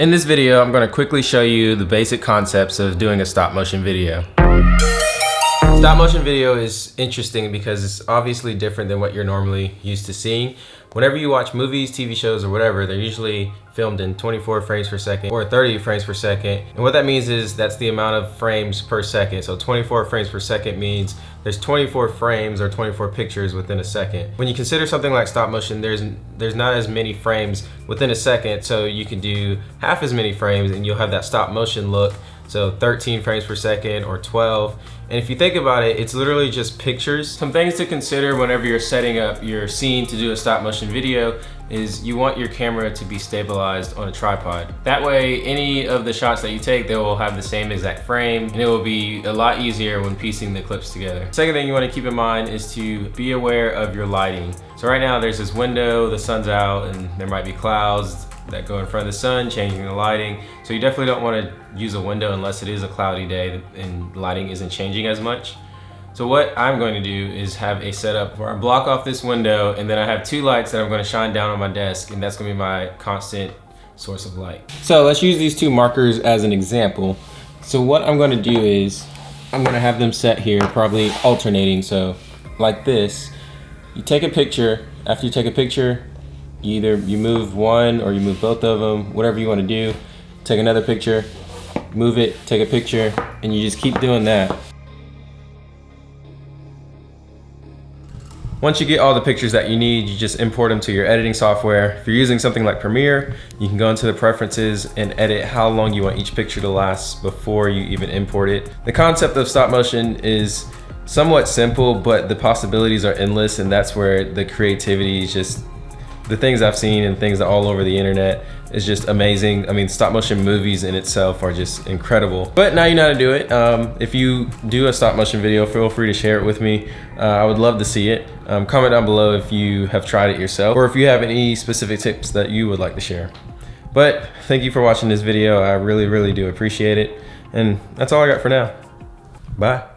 In this video, I'm gonna quickly show you the basic concepts of doing a stop motion video. Stop motion video is interesting because it's obviously different than what you're normally used to seeing. Whenever you watch movies, TV shows, or whatever, they're usually filmed in 24 frames per second or 30 frames per second. And what that means is that's the amount of frames per second. So 24 frames per second means there's 24 frames or 24 pictures within a second. When you consider something like stop motion, there's there's not as many frames within a second, so you can do half as many frames and you'll have that stop motion look so 13 frames per second or 12. And if you think about it, it's literally just pictures. Some things to consider whenever you're setting up your scene to do a stop motion video is you want your camera to be stabilized on a tripod. That way, any of the shots that you take, they will have the same exact frame and it will be a lot easier when piecing the clips together. Second thing you wanna keep in mind is to be aware of your lighting. So right now there's this window, the sun's out and there might be clouds that go in front of the sun, changing the lighting. So you definitely don't want to use a window unless it is a cloudy day and lighting isn't changing as much. So what I'm going to do is have a setup where I block off this window and then I have two lights that I'm going to shine down on my desk and that's going to be my constant source of light. So let's use these two markers as an example. So what I'm going to do is I'm going to have them set here probably alternating. So like this, you take a picture. After you take a picture, you either you move one or you move both of them, whatever you want to do. Take another picture, move it, take a picture, and you just keep doing that. Once you get all the pictures that you need, you just import them to your editing software. If you're using something like Premiere, you can go into the preferences and edit how long you want each picture to last before you even import it. The concept of stop motion is somewhat simple, but the possibilities are endless and that's where the creativity is just the things I've seen and things all over the internet is just amazing. I mean, stop motion movies in itself are just incredible. But now you know how to do it. Um, if you do a stop motion video, feel free to share it with me. Uh, I would love to see it. Um, comment down below if you have tried it yourself or if you have any specific tips that you would like to share. But thank you for watching this video. I really, really do appreciate it. And that's all I got for now. Bye.